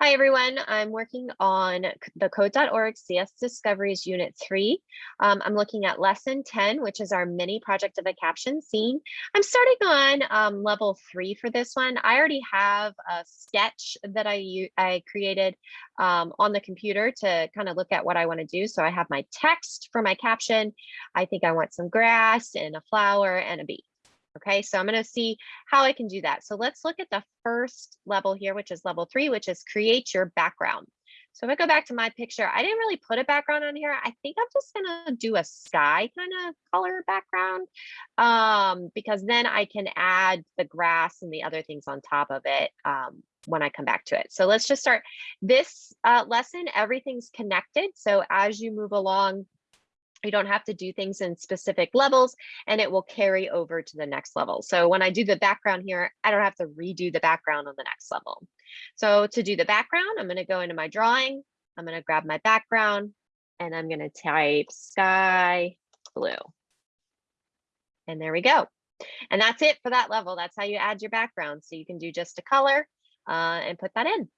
Hi, everyone. I'm working on the code.org CS Discoveries Unit 3. Um, I'm looking at Lesson 10, which is our mini project of a caption scene. I'm starting on um, level 3 for this one. I already have a sketch that I, I created um, on the computer to kind of look at what I want to do. So I have my text for my caption. I think I want some grass and a flower and a bee. Okay, so I'm going to see how I can do that. So let's look at the first level here, which is level three, which is create your background. So if I go back to my picture, I didn't really put a background on here. I think I'm just gonna do a sky kind of color background um, because then I can add the grass and the other things on top of it um, when I come back to it. So let's just start this uh, lesson. Everything's connected. So as you move along, you don't have to do things in specific levels and it will carry over to the next level. So when I do the background here, I don't have to redo the background on the next level. So to do the background, I'm going to go into my drawing. I'm going to grab my background and I'm going to type sky blue. And there we go. And that's it for that level. That's how you add your background. So you can do just a color uh, and put that in.